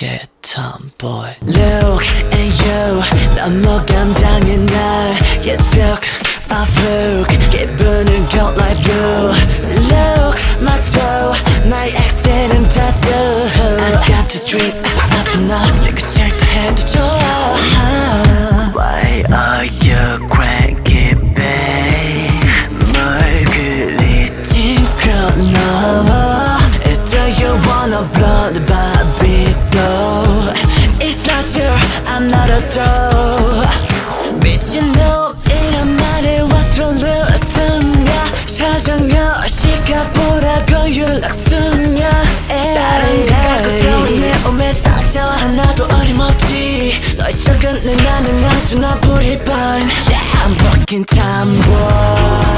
yeah tomboy Look at you 너무 감당해 날 Yeah took a book 기분은 cold like blue Look my toe 나의 accent은 tattoo A doll 미친놈이란 말에 왔어 루스냐 사정없이가 보라고 연락쓰냐 사랑 가고 떠오내 오메 사정 하나도 어림없지. 너의 속은 내 나는 나 pretty blind Yeah, I'm fucking tomboy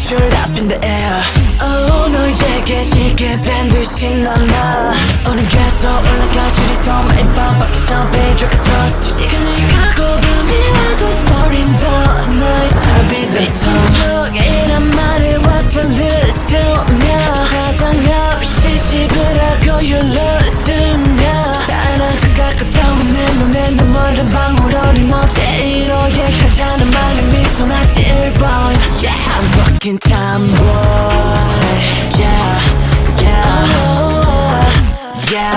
I'm not sure up in the air Oh, 너에게 쉽게 밴듯이 남아 오늘 계속 올라가 줄이서 매일 밤 밖에 샴페인 a toast 시간이 가고 밤이 와도 story in the night I'll be the tomboy 이란 말을 왔어 늦으면 사정 없이 씹으라고 you lose time, boy. Yeah, yeah, yeah,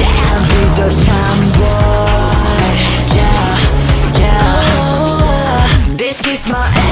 yeah. Be the time, boy. Yeah, yeah. This is my.